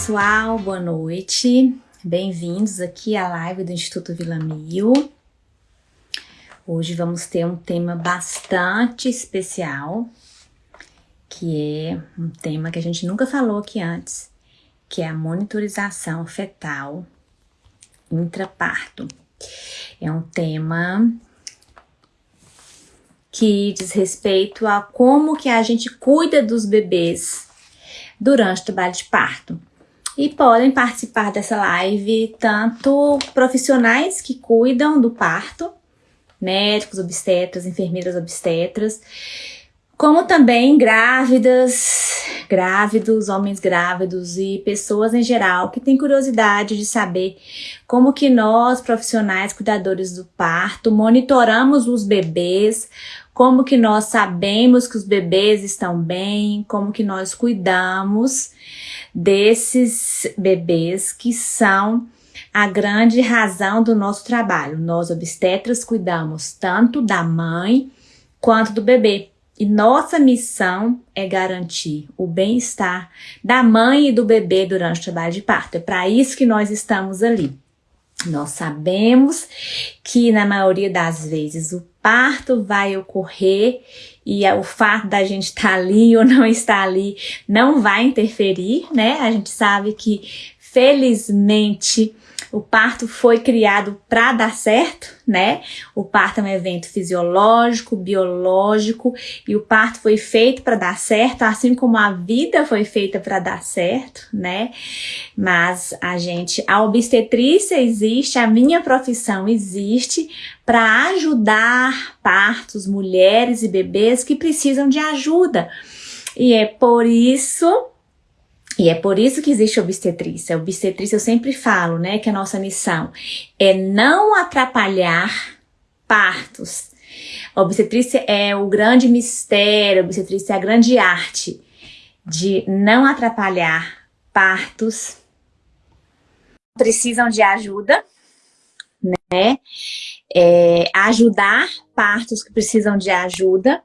pessoal, boa noite. Bem-vindos aqui à live do Instituto Vila Mil. Hoje vamos ter um tema bastante especial, que é um tema que a gente nunca falou aqui antes, que é a monitorização fetal intraparto. É um tema que diz respeito a como que a gente cuida dos bebês durante o trabalho de parto. E podem participar dessa live tanto profissionais que cuidam do parto, médicos, obstetras, enfermeiras obstetras, como também grávidas, grávidos, homens grávidos e pessoas em geral que têm curiosidade de saber como que nós, profissionais cuidadores do parto, monitoramos os bebês, como que nós sabemos que os bebês estão bem, como que nós cuidamos desses bebês que são a grande razão do nosso trabalho. Nós obstetras cuidamos tanto da mãe quanto do bebê. E nossa missão é garantir o bem-estar da mãe e do bebê durante o trabalho de parto. É para isso que nós estamos ali. Nós sabemos que na maioria das vezes o parto vai ocorrer e o fato da gente estar tá ali ou não estar ali não vai interferir, né? A gente sabe que felizmente o parto foi criado para dar certo, né? O parto é um evento fisiológico, biológico, e o parto foi feito para dar certo, assim como a vida foi feita para dar certo, né? Mas a gente, a obstetrícia existe, a minha profissão existe para ajudar partos, mulheres e bebês que precisam de ajuda. E é por isso e é por isso que existe obstetrícia. Obstetrícia eu sempre falo, né, que a nossa missão é não atrapalhar partos. Obstetrícia é o grande mistério, obstetrícia é a grande arte de não atrapalhar partos. Precisam de ajuda, né? É, ajudar partos que precisam de ajuda.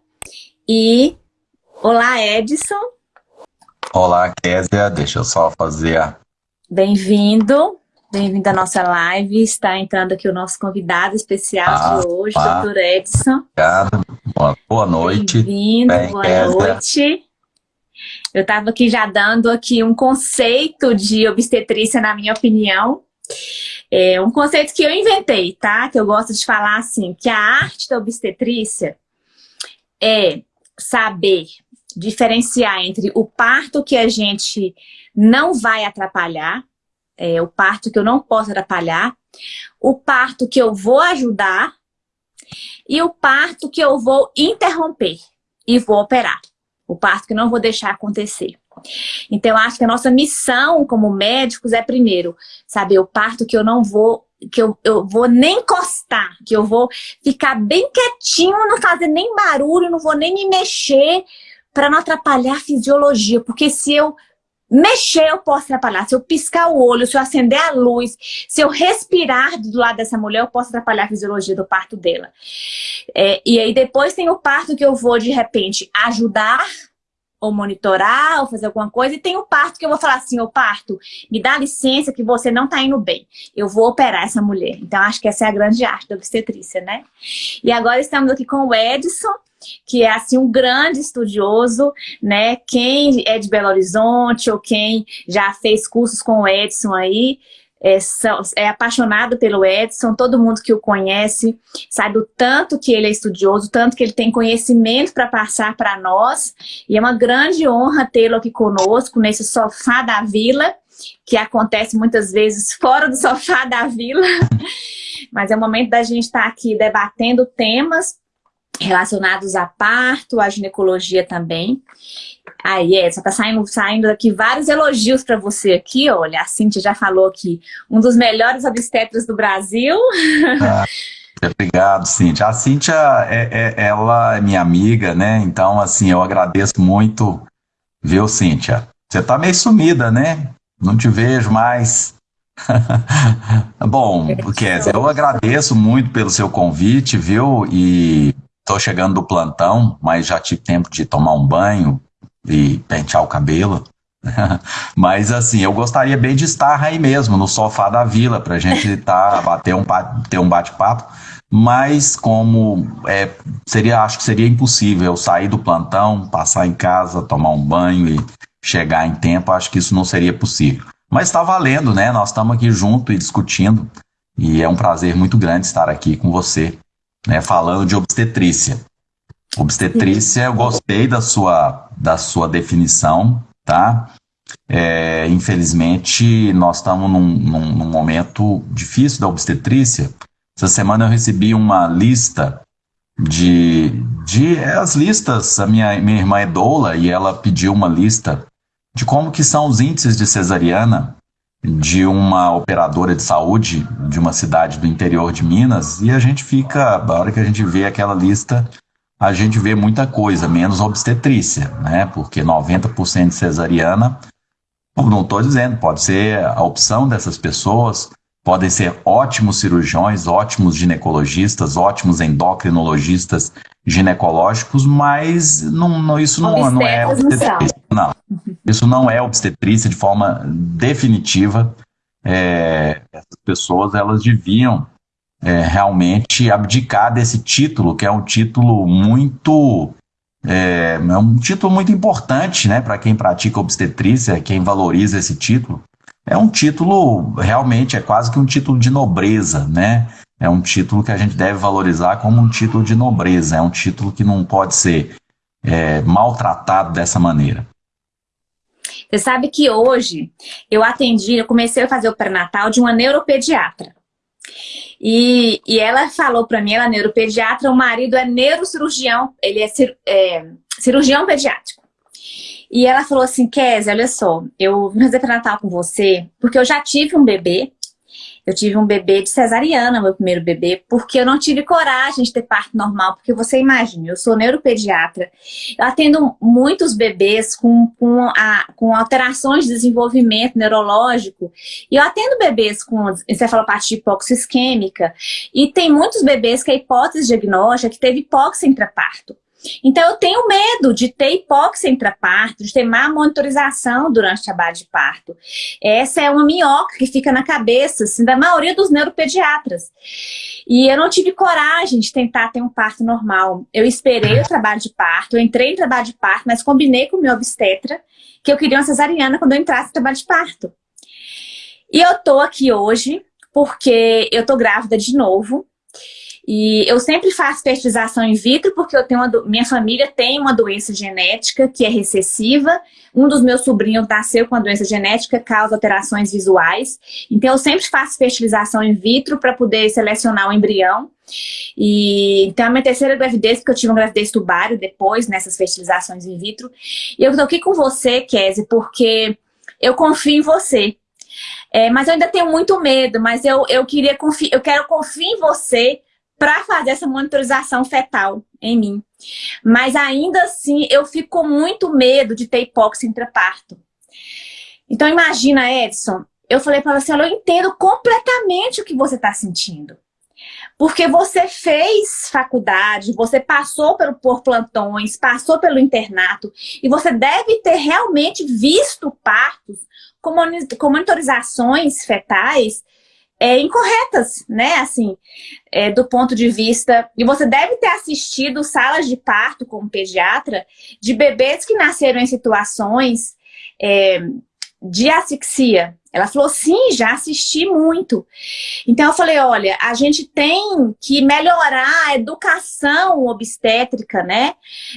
E, olá Edson, Olá, Késia. Deixa eu só fazer a... Bem-vindo. Bem-vindo à nossa live. Está entrando aqui o nosso convidado especial ah, de hoje, ah, Dr. Edson. Obrigado. Boa, boa noite. Bem-vindo, boa Kézia. noite. Eu estava aqui já dando aqui um conceito de obstetrícia, na minha opinião. É um conceito que eu inventei, tá? Que eu gosto de falar assim, que a arte da obstetrícia é saber diferenciar entre o parto que a gente não vai atrapalhar, é, o parto que eu não posso atrapalhar, o parto que eu vou ajudar e o parto que eu vou interromper e vou operar. O parto que não vou deixar acontecer. Então, eu acho que a nossa missão como médicos é, primeiro, saber o parto que eu não vou, que eu, eu vou nem encostar, que eu vou ficar bem quietinho, não fazer nem barulho, não vou nem me mexer, para não atrapalhar a fisiologia, porque se eu mexer, eu posso atrapalhar. Se eu piscar o olho, se eu acender a luz, se eu respirar do lado dessa mulher, eu posso atrapalhar a fisiologia do parto dela. É, e aí depois tem o parto que eu vou, de repente, ajudar ou monitorar, ou fazer alguma coisa, e tem o parto que eu vou falar assim, o parto, me dá licença que você não tá indo bem, eu vou operar essa mulher. Então, acho que essa é a grande arte da obstetrícia, né? E agora estamos aqui com o Edson, que é assim um grande estudioso, né? Quem é de Belo Horizonte ou quem já fez cursos com o Edson aí, é, é, apaixonado pelo Edson, todo mundo que o conhece sabe o tanto que ele é estudioso, tanto que ele tem conhecimento para passar para nós, e é uma grande honra tê-lo aqui conosco, nesse sofá da vila, que acontece muitas vezes fora do sofá da vila, mas é o momento da gente estar tá aqui debatendo temas relacionados a parto, a ginecologia também. Aí, é, só tá saindo, saindo aqui vários elogios para você aqui, olha, a Cintia já falou que um dos melhores obstetras do Brasil. Ah, obrigado, Cintia. A Cintia, é, é, ela é minha amiga, né? Então, assim, eu agradeço muito, viu, Cintia? Você tá meio sumida, né? Não te vejo mais. Bom, Kézia, eu agradeço muito pelo seu convite, viu? E Estou chegando do plantão, mas já tive tempo de tomar um banho e pentear o cabelo. Mas assim, eu gostaria bem de estar aí mesmo, no sofá da vila, para a gente tá, bater um, ter um bate-papo. Mas como é, seria, acho que seria impossível sair do plantão, passar em casa, tomar um banho e chegar em tempo, acho que isso não seria possível. Mas está valendo, né? Nós estamos aqui junto e discutindo. E é um prazer muito grande estar aqui com você, né, falando de obstetrícia. Obstetrícia, eu gostei da sua, da sua definição, tá? É, infelizmente, nós estamos num, num, num, momento difícil da obstetrícia. Essa semana eu recebi uma lista de, de é, as listas. A minha, minha irmã é doula e ela pediu uma lista de como que são os índices de cesariana de uma operadora de saúde de uma cidade do interior de Minas e a gente fica, a hora que a gente vê aquela lista, a gente vê muita coisa, menos obstetrícia, né? Porque 90% de cesariana, não estou dizendo, pode ser a opção dessas pessoas, podem ser ótimos cirurgiões, ótimos ginecologistas, ótimos endocrinologistas ginecológicos, mas não, não isso não, não é obstetrícia. Não. Isso não é obstetrícia de forma definitiva. É, essas pessoas elas deviam é, realmente abdicar desse título, que é um título muito é, é um título muito importante, né, para quem pratica obstetrícia, quem valoriza esse título. É um título realmente é quase que um título de nobreza, né? É um título que a gente deve valorizar como um título de nobreza. É um título que não pode ser é, maltratado dessa maneira. Você sabe que hoje eu atendi, eu comecei a fazer o pré-natal de uma neuropediatra. E, e ela falou para mim, ela é neuropediatra, o marido é neurocirurgião, ele é, cir, é cirurgião pediátrico. E ela falou assim, Kézia, olha só, eu vim fazer pré-natal com você, porque eu já tive um bebê, eu tive um bebê de cesariana, meu primeiro bebê, porque eu não tive coragem de ter parto normal, porque você imagina, eu sou neuropediatra, eu atendo muitos bebês com, com, a, com alterações de desenvolvimento neurológico, e eu atendo bebês com encefalopatia hipoxisquêmica, e tem muitos bebês que a hipótese diagnóstica é que teve hipóxia intraparto. Então, eu tenho medo de ter hipóxia intraparto, de ter má monitorização durante o trabalho de parto. Essa é uma minhoca que fica na cabeça, assim, da maioria dos neuropediatras. E eu não tive coragem de tentar ter um parto normal. Eu esperei o trabalho de parto, eu entrei em trabalho de parto, mas combinei com o meu obstetra que eu queria uma cesariana quando eu entrasse no trabalho de parto. E eu tô aqui hoje porque eu tô grávida de novo. E eu sempre faço fertilização in vitro porque eu tenho uma minha família tem uma doença genética que é recessiva. Um dos meus sobrinhos nasceu com a doença genética, causa alterações visuais. Então eu sempre faço fertilização in vitro para poder selecionar o embrião. E então a minha terceira gravidez, porque eu tive uma gravidez tubário depois nessas fertilizações in vitro. E eu tô aqui com você, Kézia, porque eu confio em você. É, mas eu ainda tenho muito medo, mas eu, eu queria confiar, eu quero confiar em você para fazer essa monitorização fetal em mim. Mas ainda assim, eu fico com muito medo de ter hipóxia intraparto. Então imagina, Edson, eu falei para você, eu entendo completamente o que você está sentindo. Porque você fez faculdade, você passou pelo, por plantões, passou pelo internato, e você deve ter realmente visto partos com monitorizações fetais é, incorretas, né? Assim, é, do ponto de vista... E você deve ter assistido salas de parto como pediatra de bebês que nasceram em situações é, de asfixia. Ela falou, sim, já assisti muito. Então eu falei, olha, a gente tem que melhorar a educação obstétrica, né?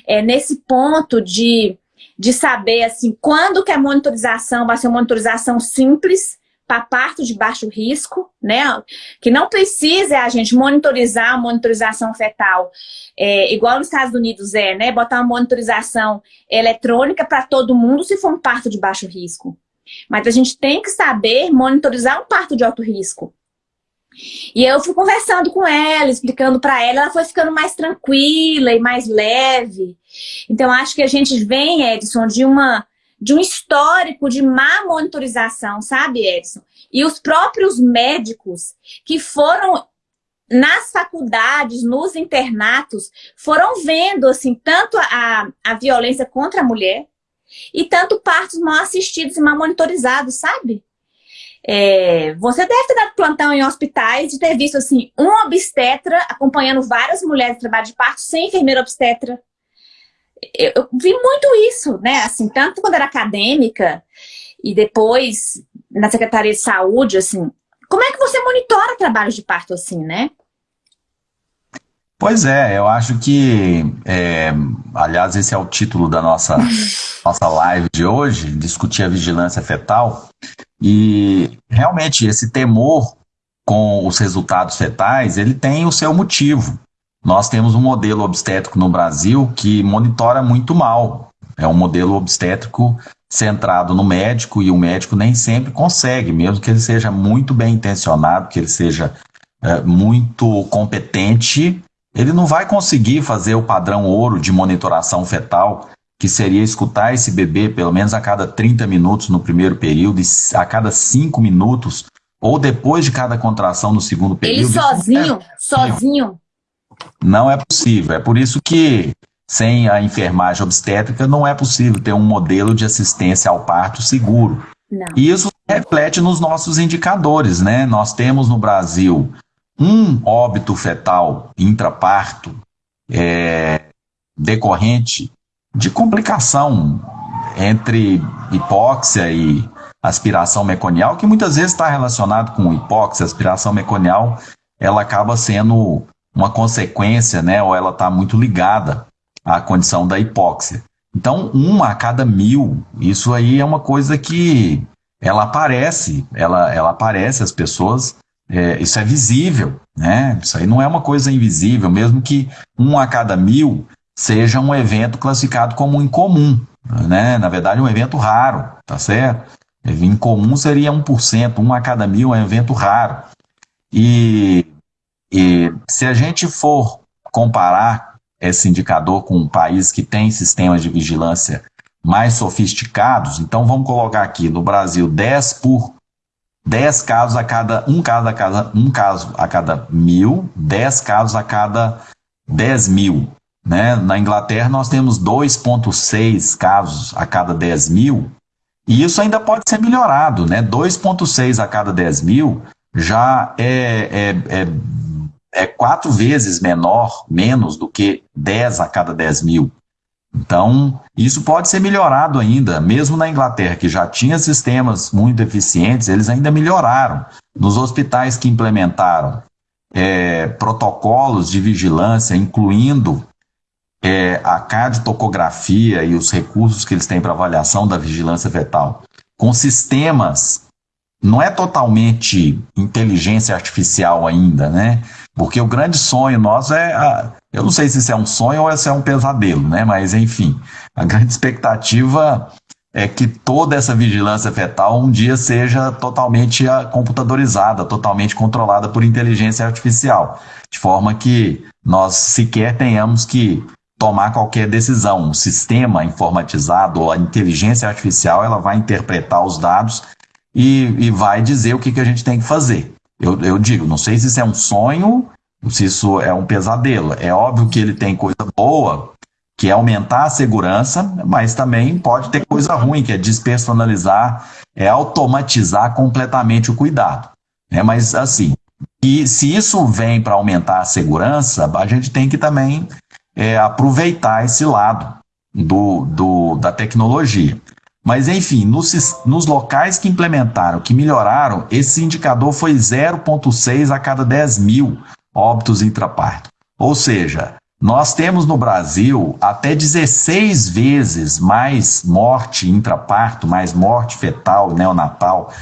É, nesse ponto de, de saber, assim, quando que a monitorização vai ser uma monitorização simples, para parto de baixo risco, né? Que não precisa a gente monitorizar a monitorização fetal, é, igual nos Estados Unidos é, né? Botar uma monitorização eletrônica para todo mundo se for um parto de baixo risco. Mas a gente tem que saber monitorizar um parto de alto risco. E eu fui conversando com ela, explicando para ela, ela foi ficando mais tranquila e mais leve. Então, acho que a gente vem, Edson, de uma de um histórico de má monitorização, sabe, Edson? E os próprios médicos que foram nas faculdades, nos internatos, foram vendo, assim, tanto a, a violência contra a mulher, e tanto partos mal assistidos e mal monitorizados, sabe? É, você deve ter dado plantão em hospitais e ter visto assim, um obstetra acompanhando várias mulheres de trabalho de parto sem enfermeira obstetra. Eu, eu, vi muito isso, né? Assim, tanto quando era acadêmica e depois na Secretaria de Saúde, assim. Como é que você monitora trabalhos de parto assim, né? Pois é, eu acho que, é, aliás, esse é o título da nossa, nossa live de hoje, discutir a vigilância fetal, e realmente esse temor com os resultados fetais, ele tem o seu motivo. Nós temos um modelo obstétrico no Brasil que monitora muito mal, é um modelo obstétrico centrado no médico, e o médico nem sempre consegue, mesmo que ele seja muito bem intencionado, que ele seja é, muito competente, ele não vai conseguir fazer o padrão ouro de monitoração fetal, que seria escutar esse bebê pelo menos a cada 30 minutos no primeiro período, e a cada 5 minutos, ou depois de cada contração no segundo período. Ele sozinho, é sozinho. Não é possível. É por isso que sem a enfermagem obstétrica não é possível ter um modelo de assistência ao parto seguro. Não. E isso reflete nos nossos indicadores, né? Nós temos no Brasil um óbito fetal intraparto é, decorrente de complicação entre hipóxia e aspiração meconial, que muitas vezes está relacionado com hipóxia, aspiração meconial, ela acaba sendo uma consequência, né, ou ela está muito ligada à condição da hipóxia. Então, uma a cada mil, isso aí é uma coisa que ela aparece, ela, ela aparece, as pessoas é, isso é visível, né? Isso aí não é uma coisa invisível, mesmo que um a cada mil seja um evento classificado como incomum, né? Na verdade, um evento raro, tá certo? Incomum seria 1%, um a cada mil é um evento raro. E, e se a gente for comparar esse indicador com um país que tem sistemas de vigilância mais sofisticados, então vamos colocar aqui no Brasil 10 por 10 casos a cada, um caso a cada, um caso a cada mil, 10 casos a cada 10 mil. Né? Na Inglaterra nós temos 2,6 casos a cada 10 mil, e isso ainda pode ser melhorado, né? 2,6 a cada 10 mil já é, é, é, é quatro vezes menor, menos do que 10 a cada 10 mil. Então, isso pode ser melhorado ainda, mesmo na Inglaterra, que já tinha sistemas muito eficientes, eles ainda melhoraram. Nos hospitais que implementaram é, protocolos de vigilância, incluindo é, a cardiotocografia e os recursos que eles têm para avaliação da vigilância fetal, com sistemas, não é totalmente inteligência artificial ainda, né? Porque o grande sonho nosso é a, eu não sei se isso é um sonho ou se é um pesadelo, né? Mas, enfim, a grande expectativa é que toda essa vigilância fetal um dia seja totalmente ah, computadorizada, totalmente controlada por inteligência artificial, de forma que nós sequer tenhamos que tomar qualquer decisão. O sistema informatizado ou a inteligência artificial ela vai interpretar os dados e, e vai dizer o que, que a gente tem que fazer. Eu, eu digo, não sei se isso é um sonho se isso é um pesadelo. É óbvio que ele tem coisa boa, que é aumentar a segurança, mas também pode ter coisa ruim, que é despersonalizar, é automatizar completamente o cuidado. É, mas assim, e se isso vem para aumentar a segurança, a gente tem que também é, aproveitar esse lado do, do, da tecnologia. Mas, enfim, nos, nos locais que implementaram, que melhoraram, esse indicador foi 0,6 a cada 10 mil óbitos intraparto. Ou seja, nós temos no Brasil até 16 vezes mais morte intraparto, mais morte fetal, neonatal,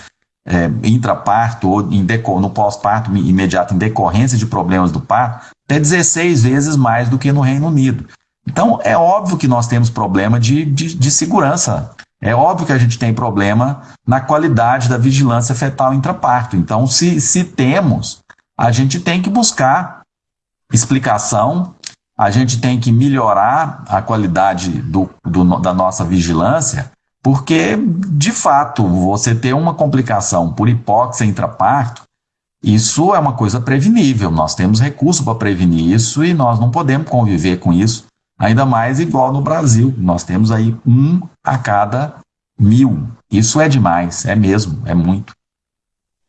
é, intraparto ou em no pós-parto imediato em decorrência de problemas do parto, até 16 vezes mais do que no Reino Unido. Então, é óbvio que nós temos problema de, de, de segurança. É óbvio que a gente tem problema na qualidade da vigilância fetal intraparto. Então, se, se temos a gente tem que buscar explicação, a gente tem que melhorar a qualidade do, do, da nossa vigilância, porque, de fato, você ter uma complicação por hipóxia intraparto, isso é uma coisa prevenível. Nós temos recurso para prevenir isso e nós não podemos conviver com isso Ainda mais igual no Brasil. Nós temos aí um a cada mil. Isso é demais, é mesmo, é muito.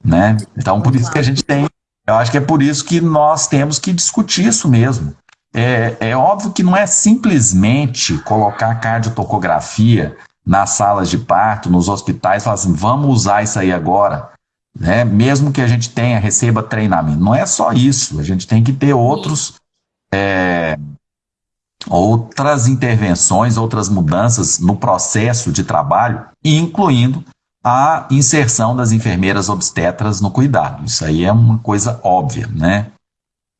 Né? Então, por isso que a gente tem. Eu acho que é por isso que nós temos que discutir isso mesmo. É, é óbvio que não é simplesmente colocar cardiotocografia nas salas de parto, nos hospitais, falar assim, vamos usar isso aí agora, né? mesmo que a gente tenha, receba treinamento. Não é só isso, a gente tem que ter outros, é, outras intervenções, outras mudanças no processo de trabalho, incluindo a inserção das enfermeiras obstetras no cuidado. Isso aí é uma coisa óbvia, né?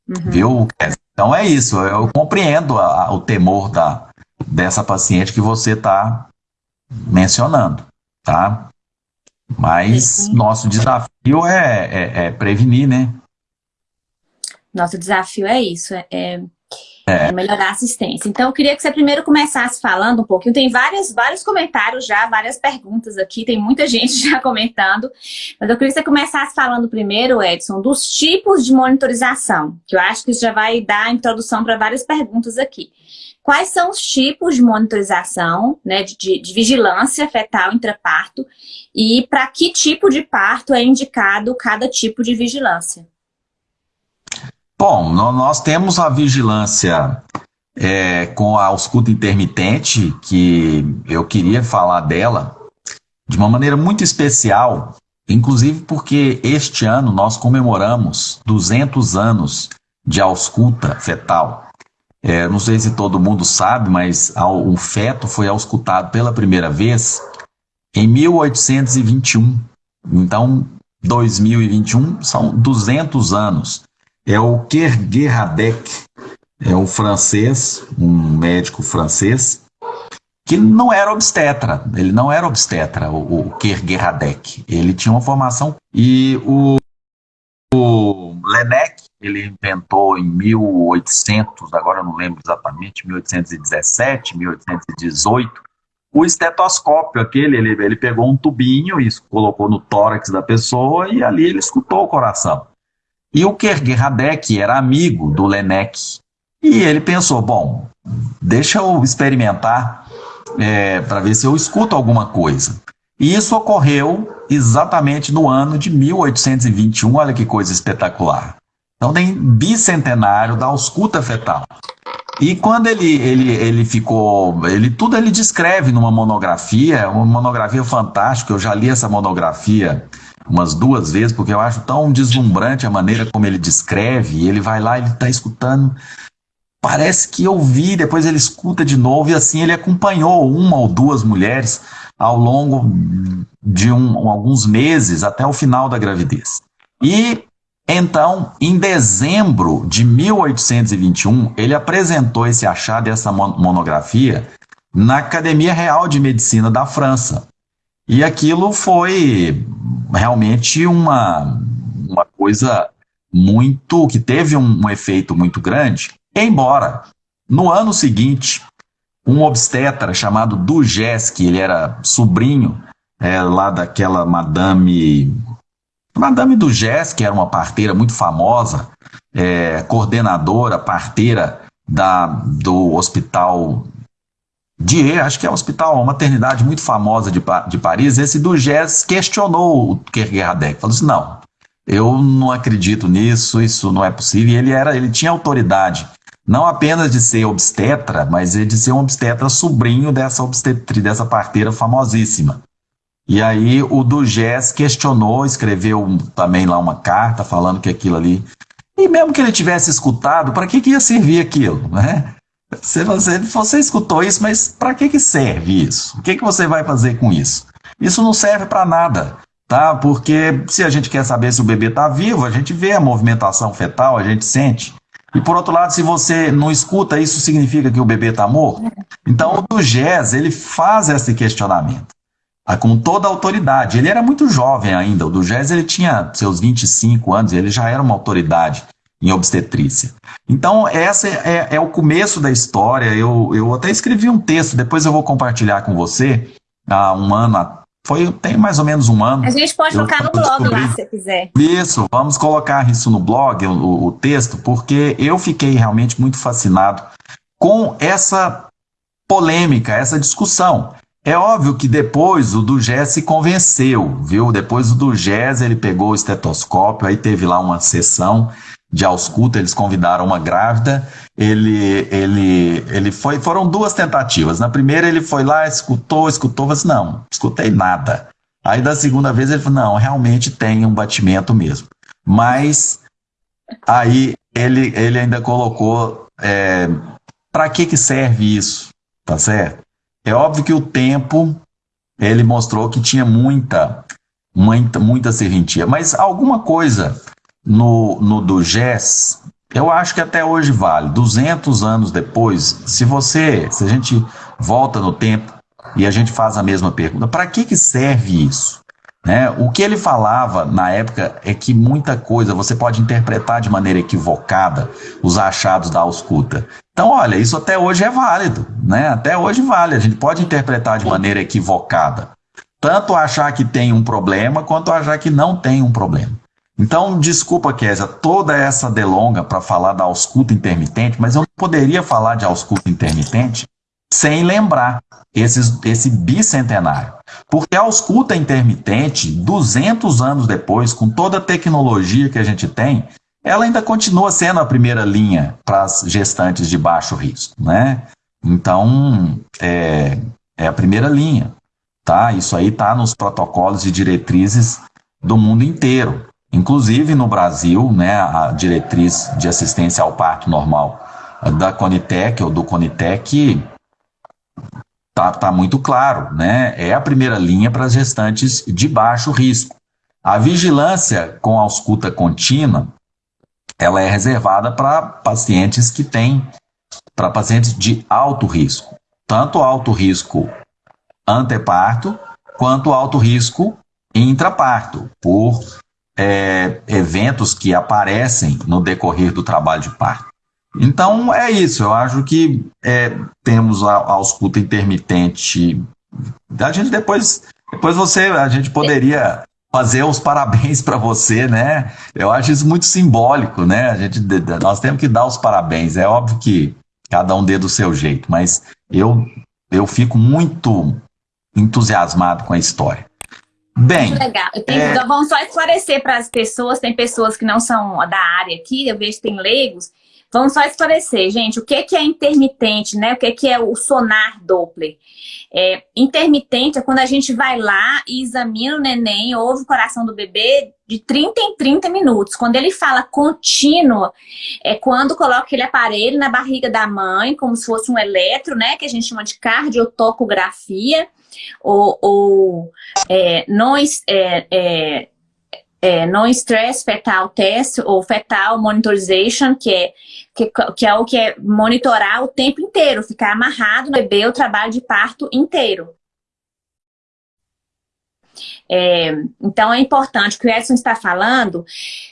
Uhum. Viu? Então é isso, eu compreendo a, a, o temor da, dessa paciente que você está mencionando, tá? Mas nosso desafio é, é, é, prevenir, né? Nosso desafio é isso, é, é, é, melhorar a assistência. Então, eu queria que você primeiro começasse falando um pouquinho. Tem vários, vários comentários já, várias perguntas aqui, tem muita gente já comentando. Mas eu queria que você começasse falando primeiro, Edson, dos tipos de monitorização, que eu acho que isso já vai dar introdução para várias perguntas aqui quais são os tipos de monitorização, né, de, de vigilância fetal intraparto e para que tipo de parto é indicado cada tipo de vigilância. Bom, nós temos a vigilância é, com a ausculta intermitente, que eu queria falar dela de uma maneira muito especial, inclusive porque este ano nós comemoramos 200 anos de ausculta fetal. É, não sei se todo mundo sabe, mas o feto foi auscultado pela primeira vez em 1821. Então, 2021 são 200 anos. É o Kerguerradec, é um francês, um médico francês, que não era obstetra, ele não era obstetra, o, o Kerguerradec. Ele tinha uma formação e o, o Lenec, ele inventou em 1800, agora eu não lembro exatamente, 1817, 1818, o estetoscópio, aquele, ele, ele pegou um tubinho e colocou no tórax da pessoa e ali ele escutou o coração. E o Kerguerradec era amigo do Lenec. E ele pensou, bom, deixa eu experimentar é, para ver se eu escuto alguma coisa. E isso ocorreu exatamente no ano de 1821, olha que coisa espetacular. Então tem bicentenário da ausculta fetal. E quando ele, ele, ele ficou, ele tudo ele descreve numa monografia, uma monografia fantástica, eu já li essa monografia umas duas vezes, porque eu acho tão deslumbrante a maneira como ele descreve, ele vai lá, ele está escutando, parece que eu vi, depois ele escuta de novo, e assim ele acompanhou uma ou duas mulheres ao longo de um, alguns meses, até o final da gravidez. E então, em dezembro de 1821, ele apresentou esse achado, essa monografia, na Academia Real de Medicina da França. E aquilo foi realmente uma, uma coisa muito. que teve um, um efeito muito grande, embora no ano seguinte, um obstetra chamado que ele era sobrinho é, lá daquela Madame Madame que era uma parteira muito famosa, é, coordenadora, parteira da, do hospital Die, acho que é um hospital, uma maternidade muito famosa de, de Paris, esse do questionou o Kierkegaard, falou assim, não, eu não acredito nisso, isso não é possível, e ele, era, ele tinha autoridade, não apenas de ser obstetra, mas de ser um obstetra sobrinho dessa obstetri, dessa parteira famosíssima. E aí o Dugés questionou, escreveu também lá uma carta falando que aquilo ali. E mesmo que ele tivesse escutado, para que, que ia servir aquilo? Né? Você, você, você escutou isso, mas para que, que serve isso? O que, que você vai fazer com isso? Isso não serve para nada, tá? Porque se a gente quer saber se o bebê está vivo, a gente vê a movimentação fetal, a gente sente. E por outro lado, se você não escuta, isso significa que o bebê está morto? Então o Dugés, ele faz esse questionamento com toda a autoridade. Ele era muito jovem ainda, o do Gés ele tinha seus 25 anos, ele já era uma autoridade em obstetrícia. Então, essa é, é o começo da história. Eu, eu até escrevi um texto, depois eu vou compartilhar com você, há um ano, foi, tem mais ou menos um ano. A gente pode colocar no blog descobri... lá, se quiser. Isso, vamos colocar isso no blog, o, o texto, porque eu fiquei realmente muito fascinado com essa polêmica, essa discussão. É óbvio que depois o do Gés se convenceu, viu? Depois o do Gés ele pegou o estetoscópio, aí teve lá uma sessão de ausculta, eles convidaram uma grávida, ele, ele, ele foi, foram duas tentativas. Na primeira ele foi lá, escutou, escutou, mas assim, não, escutei nada. Aí da segunda vez ele falou, não, realmente tem um batimento mesmo. Mas aí ele, ele ainda colocou, é, para que que serve isso, tá certo? É óbvio que o tempo, ele mostrou que tinha muita, muita, muita serventia, mas alguma coisa no, no do GES, eu acho que até hoje vale. 200 anos depois, se você, se a gente volta no tempo e a gente faz a mesma pergunta, para que, que serve isso? Né? O que ele falava na época é que muita coisa você pode interpretar de maneira equivocada os achados da ausculta. Então, olha, isso até hoje é válido, né? Até hoje vale, a gente pode interpretar de maneira equivocada. Tanto achar que tem um problema, quanto achar que não tem um problema. Então, desculpa, Késia, toda essa delonga para falar da ausculta intermitente, mas eu não poderia falar de ausculta intermitente sem lembrar esses, esse bicentenário. Porque a ausculta intermitente, 200 anos depois, com toda a tecnologia que a gente tem, ela ainda continua sendo a primeira linha para as gestantes de baixo risco, né? Então, é, é a primeira linha, tá? Isso aí está nos protocolos e diretrizes do mundo inteiro. Inclusive no Brasil, né, a diretriz de assistência ao parto normal da Conitec ou do Conitec tá, tá muito claro, né? É a primeira linha para as gestantes de baixo risco. A vigilância com ausculta contínua, ela é reservada para pacientes que têm, para pacientes de alto risco, tanto alto risco anteparto quanto alto risco intraparto, por é, eventos que aparecem no decorrer do trabalho de parto. Então é isso, eu acho que é, temos a, a ausculta intermitente. A gente depois, depois você, a gente poderia fazer os parabéns para você, né? Eu acho isso muito simbólico, né? A gente, nós temos que dar os parabéns. É óbvio que cada um dê do seu jeito, mas eu, eu fico muito entusiasmado com a história. Bem. Muito legal. Tenho, é... Vamos só esclarecer para as pessoas, tem pessoas que não são da área aqui, eu vejo que tem leigos. Vamos só esclarecer, gente, o que, que é intermitente, né? O que, que é o sonar Doppler? É, intermitente é quando a gente vai lá e examina o neném, ouve o coração do bebê de 30 em 30 minutos. Quando ele fala contínuo, é quando coloca aquele aparelho na barriga da mãe, como se fosse um eletro, né? Que a gente chama de cardiotocografia ou, ou é, não, é, é, é, stress fetal test ou fetal monitorization, que é, que, que é o que é monitorar o tempo inteiro, ficar amarrado no bebê o trabalho de parto inteiro. É, então é importante o que o Edson está falando,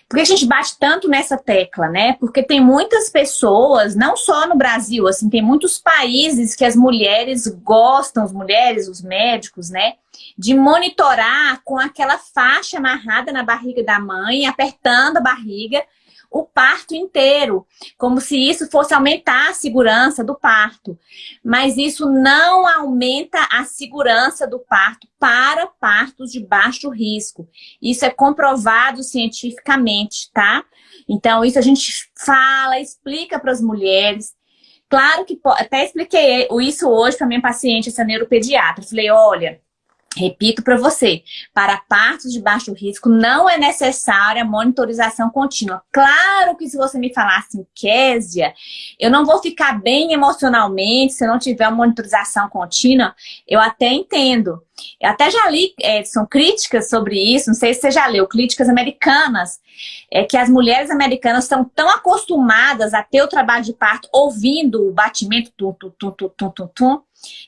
porque a gente bate tanto nessa tecla, né? Porque tem muitas pessoas, não só no Brasil, assim, tem muitos países que as mulheres gostam, as mulheres, os médicos, né? De monitorar com aquela faixa amarrada na barriga da mãe, apertando a barriga, o parto inteiro, como se isso fosse aumentar a segurança do parto. Mas isso não aumenta a segurança do parto para partos de baixo risco. Isso é comprovado cientificamente, tá? Então, isso a gente fala, explica para as mulheres. Claro que, até expliquei isso hoje para minha paciente, essa neuropediatra. Falei, olha, Repito para você, para partos de baixo risco não é necessária monitorização contínua. Claro que se você me falar assim, Késia, eu não vou ficar bem emocionalmente se eu não tiver uma monitorização contínua, eu até entendo. Eu até já li, Edson, críticas sobre isso, não sei se você já leu, críticas americanas, é que as mulheres americanas estão tão acostumadas a ter o trabalho de parto ouvindo o batimento tum, tum, tum, tum, tum, tum, tum,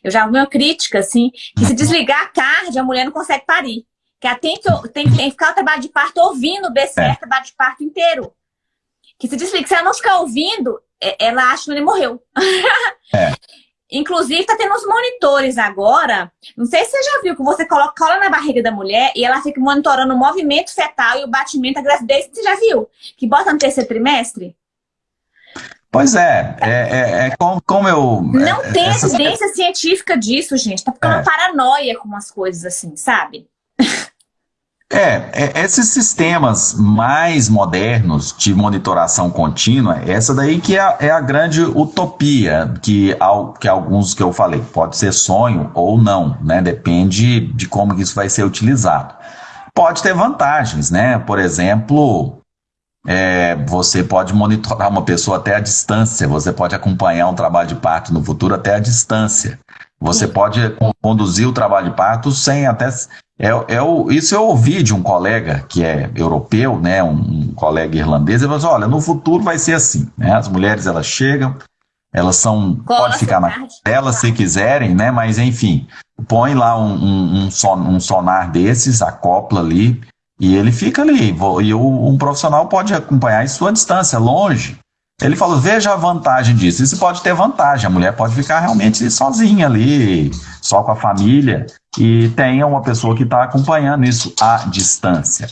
eu já vi uma crítica, assim, que se desligar a card, a mulher não consegue parir. Que ela tem que, tem, tem que ficar o trabalho de parto ouvindo o BCR, é. trabalho de parto inteiro. Que se desliga, se ela não ficar ouvindo, é, ela acha que ele morreu. É. Inclusive, tá tendo uns monitores agora. Não sei se você já viu, que você coloca cola na barriga da mulher e ela fica monitorando o movimento fetal e o batimento da gravidez. Você já viu? Que bota no terceiro trimestre? Pois é, é, é, é como, como, eu... Não é, tem evidência científica disso, gente. Tá ficando é. paranoia com umas coisas assim, sabe? É, é, esses sistemas mais modernos de monitoração contínua, essa daí que é, é a grande utopia, que, que alguns que eu falei, pode ser sonho ou não, né? Depende de como isso vai ser utilizado. Pode ter vantagens, né? Por exemplo, é, você pode monitorar uma pessoa até a distância, você pode acompanhar um trabalho de parto no futuro até a distância. Você pode conduzir o trabalho de parto sem até é, é o, isso eu ouvi de um colega que é europeu, né, um, um colega irlandês, ele falou assim, olha, no futuro vai ser assim, né, as mulheres elas chegam, elas são, pode ficar na tela se quiserem, né, mas enfim, põe lá um, um, um, son, um sonar desses, acopla ali, e ele fica ali, e um profissional pode acompanhar em sua distância, longe, ele falou, veja a vantagem disso. Isso pode ter vantagem, a mulher pode ficar realmente sozinha ali, só com a família, e tenha uma pessoa que está acompanhando isso à distância.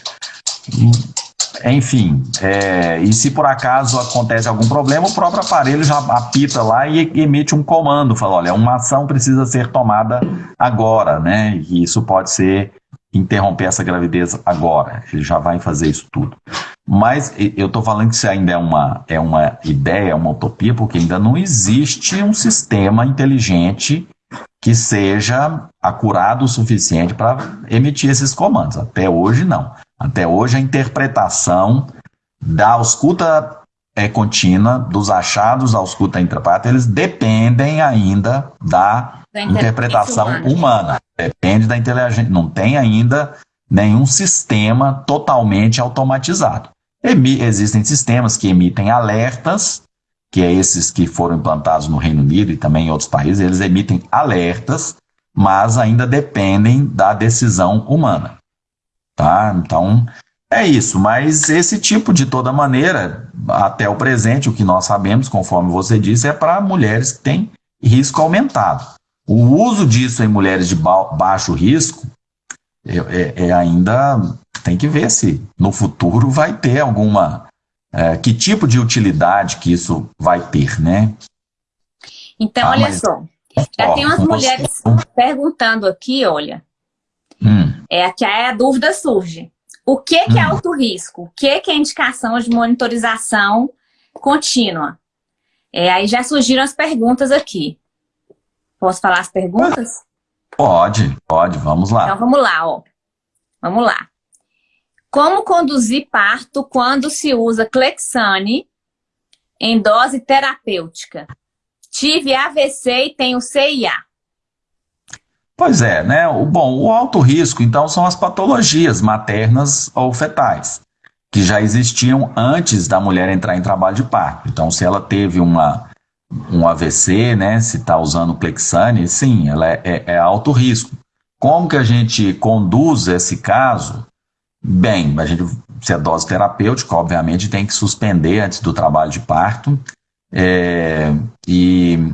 Enfim, é, e se por acaso acontece algum problema, o próprio aparelho já apita lá e emite um comando, fala, olha, uma ação precisa ser tomada agora, né? E isso pode ser interromper essa gravidez agora. Ele já vai fazer isso tudo. Mas eu estou falando que isso ainda é uma, é uma ideia, é uma utopia, porque ainda não existe um sistema inteligente que seja acurado o suficiente para emitir esses comandos. Até hoje, não. Até hoje, a interpretação da ausculta é, contínua, dos achados da ausculta intraparto, eles dependem ainda da, da interpretação humana. humana. Depende da inteligência. Não tem ainda nenhum sistema totalmente automatizado. Existem sistemas que emitem alertas, que é esses que foram implantados no Reino Unido e também em outros países, eles emitem alertas, mas ainda dependem da decisão humana. Tá? Então, é isso, mas esse tipo, de toda maneira, até o presente, o que nós sabemos, conforme você disse, é para mulheres que têm risco aumentado. O uso disso em mulheres de baixo risco é, é, é ainda tem que ver se no futuro vai ter alguma. É, que tipo de utilidade que isso vai ter, né? Então, ah, olha mas... só. Já ó, tem umas mulheres você... perguntando aqui, olha. Hum. É que a dúvida surge. O que, que é hum. é alto risco? O que, que é indicação de monitorização contínua? É, aí já surgiram as perguntas aqui. Posso falar as perguntas? Pode, pode, vamos lá. Então vamos lá, ó. Vamos lá. Como conduzir parto quando se usa Clexane em dose terapêutica? Tive AVC e tenho CIA. Pois é, né? O, bom, o alto risco, então, são as patologias maternas ou fetais, que já existiam antes da mulher entrar em trabalho de parto. Então, se ela teve uma, um AVC, né? Se está usando Clexane, sim, ela é, é, é alto risco. Como que a gente conduz esse caso? Bem, a gente, se é dose terapêutica, obviamente tem que suspender antes do trabalho de parto. É, e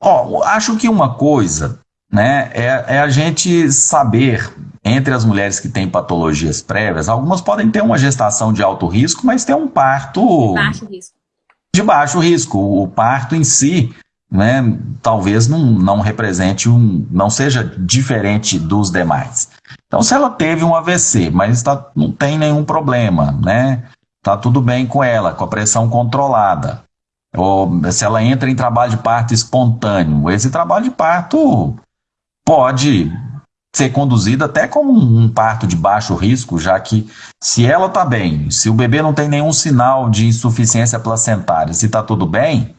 ó, acho que uma coisa né, é, é, a gente saber, entre as mulheres que têm patologias prévias, algumas podem ter uma gestação de alto risco, mas ter um parto baixo risco. de baixo risco. O parto em si né, talvez não, não represente um, não seja diferente dos demais. Então, se ela teve um AVC, mas tá, não tem nenhum problema, né? Tá tudo bem com ela, com a pressão controlada. Ou se ela entra em trabalho de parto espontâneo, esse trabalho de parto pode ser conduzido até como um parto de baixo risco, já que se ela está bem, se o bebê não tem nenhum sinal de insuficiência placentária, se está tudo bem,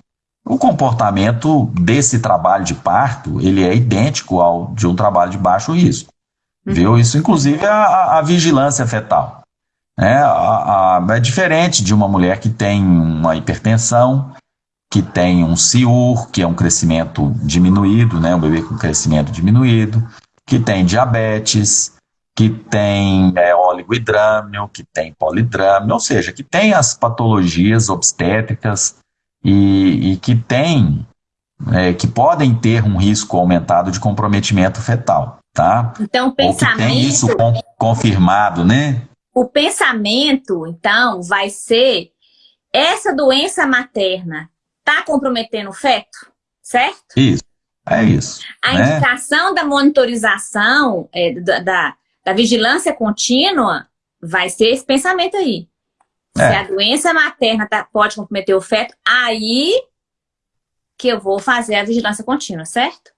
o comportamento desse trabalho de parto, ele é idêntico ao de um trabalho de baixo risco. Uhum. Viu? Isso, inclusive, é a, a vigilância fetal. É, a, a, é diferente de uma mulher que tem uma hipertensão, que tem um CIUR, que é um crescimento diminuído, né, um bebê com crescimento diminuído, que tem diabetes, que tem é, oligohidrâmio, que tem polidrâmio, ou seja, que tem as patologias obstétricas e, e que tem, é, que podem ter um risco aumentado de comprometimento fetal, tá? Então, o pensamento... Ou que tem isso confirmado, né? O pensamento, então, vai ser essa doença materna está comprometendo o feto, certo? Isso, é isso. A né? indicação da monitorização, é, da, da, da, vigilância contínua, vai ser esse pensamento aí. É. Se a doença materna tá, pode comprometer o feto, aí que eu vou fazer a vigilância contínua, certo?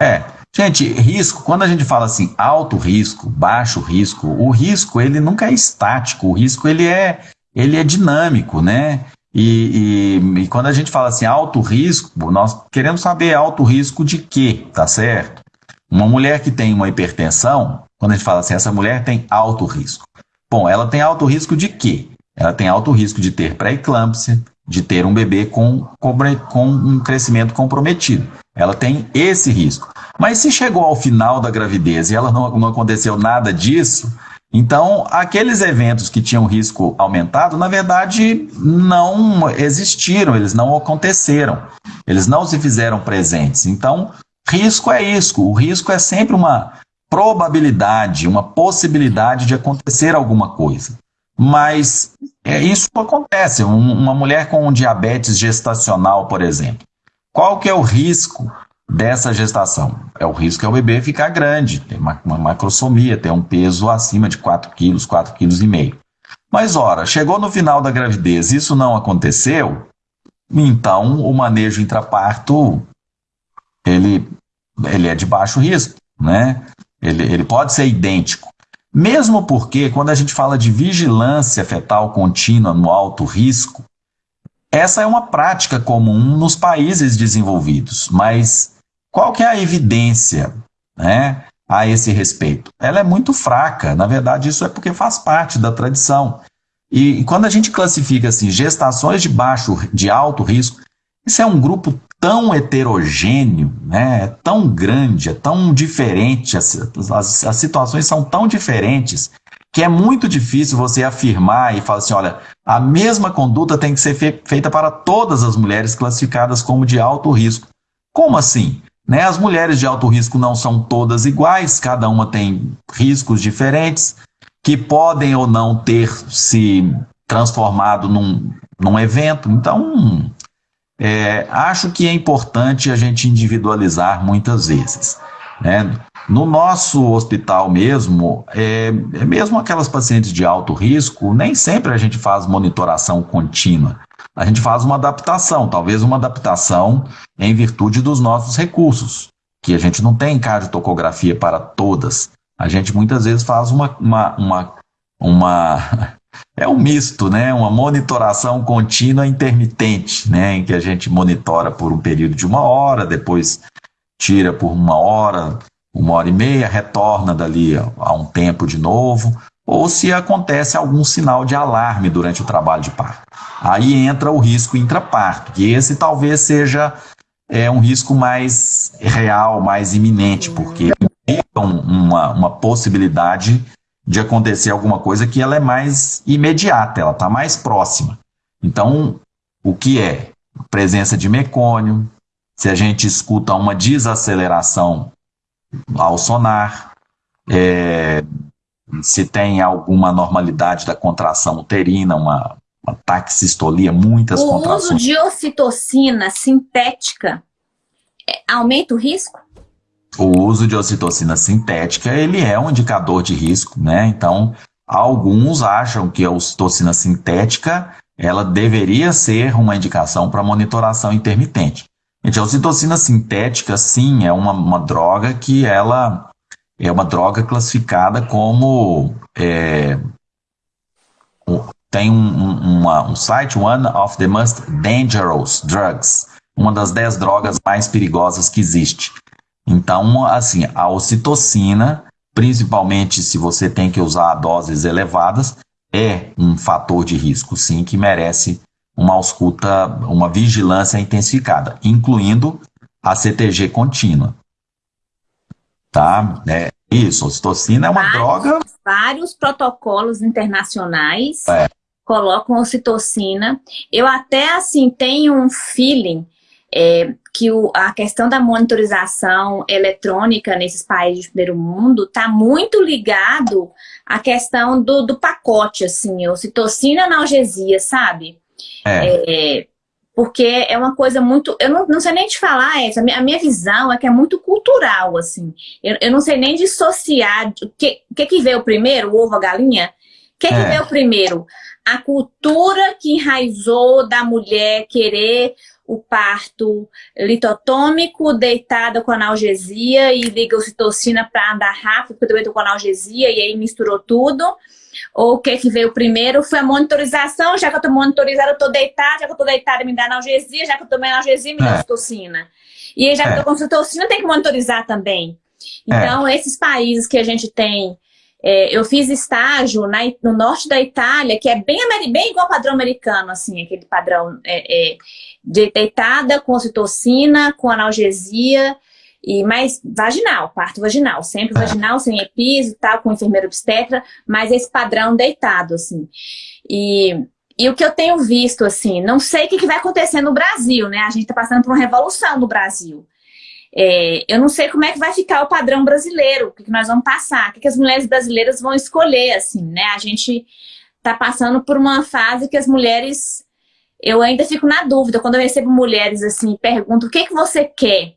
É, gente, risco, quando a gente fala assim, alto risco, baixo risco, o risco ele nunca é estático, o risco ele é, ele é dinâmico, né? E, e, e, quando a gente fala assim, alto risco, nós queremos saber alto risco de quê, tá certo? Uma mulher que tem uma hipertensão, quando a gente fala assim, essa mulher tem alto risco. Bom, ela tem alto risco de quê? Ela tem alto risco de ter pré-eclâmpsia, de ter um bebê com, com um crescimento comprometido. Ela tem esse risco. Mas se chegou ao final da gravidez e ela não, não aconteceu nada disso, então aqueles eventos que tinham risco aumentado, na verdade, não existiram, eles não aconteceram, eles não se fizeram presentes. Então, risco é isso, o risco é sempre uma probabilidade, uma possibilidade de acontecer alguma coisa. Mas é, isso acontece. Um, uma mulher com diabetes gestacional, por exemplo, qual que é o risco dessa gestação? É o risco é o bebê ficar grande, ter uma, uma macrosomia, ter um peso acima de 4 quilos, 4 quilos e meio. Mas, ora, chegou no final da gravidez, isso não aconteceu, então o manejo intraparto, ele, ele é de baixo risco, né? Ele, ele pode ser idêntico. Mesmo porque, quando a gente fala de vigilância fetal contínua no alto risco, essa é uma prática comum nos países desenvolvidos, mas qual que é a evidência né, a esse respeito? Ela é muito fraca, na verdade isso é porque faz parte da tradição. E, quando a gente classifica assim, gestações de baixo, de alto risco, isso é um grupo tão heterogêneo, né? é tão grande, é tão diferente, as, as, as, situações são tão diferentes que é muito difícil você afirmar e falar assim, olha, a mesma conduta tem que ser fe feita para todas as mulheres classificadas como de alto risco. Como assim? Né? As mulheres de alto risco não são todas iguais, cada uma tem riscos diferentes, que podem ou não ter se transformado num, num evento. Então, é, acho que é importante a gente individualizar muitas vezes. Né? No nosso hospital mesmo, é, é, mesmo aquelas pacientes de alto risco, nem sempre a gente faz monitoração contínua. A gente faz uma adaptação, talvez uma adaptação em virtude dos nossos recursos, que a gente não tem cardiotocografia para todas. A gente muitas vezes faz uma, uma, uma, uma é um misto, né? Uma monitoração contínua intermitente, né? Em que a gente monitora por um período de uma hora, depois tira por uma hora, uma hora e meia, retorna dali a um tempo de novo, ou se acontece algum sinal de alarme durante o trabalho de parto. Aí entra o risco intraparto, que esse talvez seja é, um risco mais real, mais iminente, porque implica uma, uma possibilidade de acontecer alguma coisa que ela é mais imediata, ela está mais próxima. Então, o que é? Presença de mecônio, se a gente escuta uma desaceleração ao sonar, é, se tem alguma normalidade da contração uterina, uma, uma taxistolia, muitas o contrações. O uso de ocitocina sintética é, aumenta o risco? o uso de ocitocina sintética ele é um indicador de risco, né? Então, alguns acham que a ocitocina sintética ela deveria ser uma indicação para monitoração intermitente. Gente, a ocitocina sintética, sim, é uma, uma droga que ela é uma droga classificada como é, tem um, uma, um site, One of the Most Dangerous Drugs, uma das 10 drogas mais perigosas que existe. Então, assim, a ocitocina, principalmente se você tem que usar doses elevadas, é um fator de risco, sim, que merece uma ausculta, uma vigilância intensificada, incluindo a CTG contínua. Tá? É, isso, ocitocina é uma vários, droga... Vários protocolos internacionais é. colocam ocitocina. Eu até, assim, tenho um feeling é, que o, a questão da monitorização eletrônica nesses países de primeiro mundo está muito ligado à questão do, do pacote, assim, ocitocina analgesia, sabe? É. é porque é uma coisa muito... Eu não, não sei nem te falar essa, a minha, visão é que é muito cultural, assim. Eu, eu não sei nem dissociar o que, que que veio primeiro, o ovo, a galinha? O que, é. que veio primeiro? A cultura que enraizou da mulher querer o parto litotômico, deitada com analgesia e liga ocitocina para andar rápido, porque eu também estou com analgesia, e aí misturou tudo ou o que que veio primeiro foi a monitorização, já que eu estou monitorizada, eu estou deitada, já que eu estou deitada, me dá analgesia, já que eu tomei analgesia, me dá é. citocina. E já que eu estou é. com citocina, tem que monitorizar também. Então, é. esses países que a gente tem, é, eu fiz estágio na, no norte da Itália, que é bem, bem igual ao padrão americano, assim, aquele padrão é, é de deitada com citocina, com analgesia, e mais vaginal, parto vaginal, sempre é. vaginal, sem episo e tal, com enfermeiro obstetra, mas esse padrão deitado, assim. E, e o que eu tenho visto, assim, não sei o que, que vai acontecer no Brasil, né? A gente tá passando por uma revolução no Brasil. É, eu não sei como é que vai ficar o padrão brasileiro, o que, que nós vamos passar, o que, que as mulheres brasileiras vão escolher, assim, né? A gente tá passando por uma fase que as mulheres... Eu ainda fico na dúvida, quando eu recebo mulheres, assim, pergunto, o que, que você quer?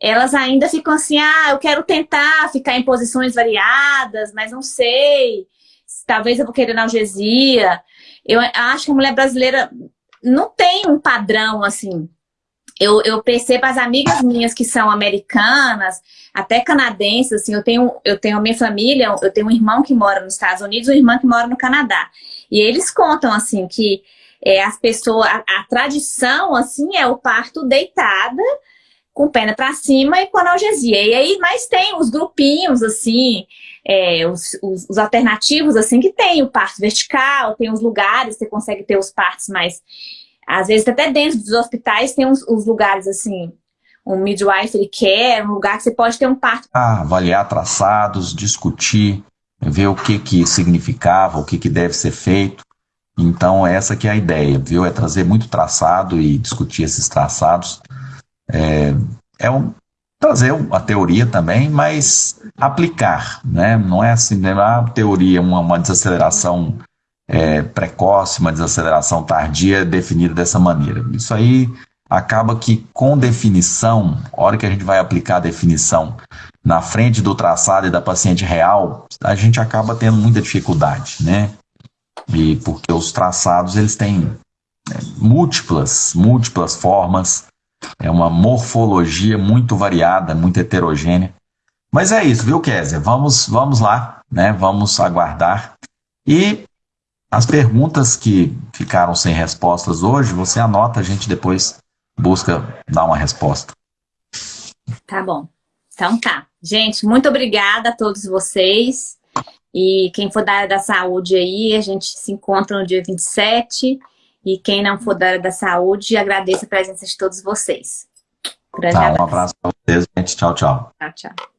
Elas ainda ficam assim, ah, eu quero tentar ficar em posições variadas, mas não sei, talvez eu vou querer analgesia. Eu acho que a mulher brasileira não tem um padrão, assim. Eu, eu percebo as amigas minhas que são americanas, até canadenses, assim, eu tenho, eu tenho a minha família, eu tenho um irmão que mora nos Estados Unidos, uma irmã que mora no Canadá. E eles contam, assim, que é, as pessoas, a, a tradição, assim, é o parto deitada, com perna para cima e com analgesia. E aí, mas tem os grupinhos, assim, é, os, os, os, alternativos, assim, que tem o parto vertical, tem os lugares, você consegue ter os partos mais... Às vezes, até dentro dos hospitais, tem os, lugares, assim, um midwifery care, um lugar que você pode ter um parto. Ah, avaliar traçados, discutir, ver o que que significava, o que que deve ser feito. Então, essa que é a ideia, viu? É trazer muito traçado e discutir esses traçados é, é um, trazer a teoria também, mas aplicar, né? Não é assim, não é a teoria, uma, uma desaceleração é, precoce, uma desaceleração tardia definida dessa maneira. Isso aí acaba que com definição, a hora que a gente vai aplicar a definição na frente do traçado e da paciente real, a gente acaba tendo muita dificuldade, né? E porque os traçados eles têm é, múltiplas, múltiplas formas é uma morfologia muito variada, muito heterogênea. Mas é isso, viu, Kézia? Vamos, vamos lá, né? Vamos aguardar. E as perguntas que ficaram sem respostas hoje, você anota, a gente depois busca dar uma resposta. Tá bom. Então tá. Gente, muito obrigada a todos vocês. E quem for da área da saúde aí, a gente se encontra no dia 27. E quem não for da área da saúde, agradeço a presença de todos vocês. Grande tá, abraço. Um abraço para vocês, gente. Tchau, tchau. Tchau, tchau.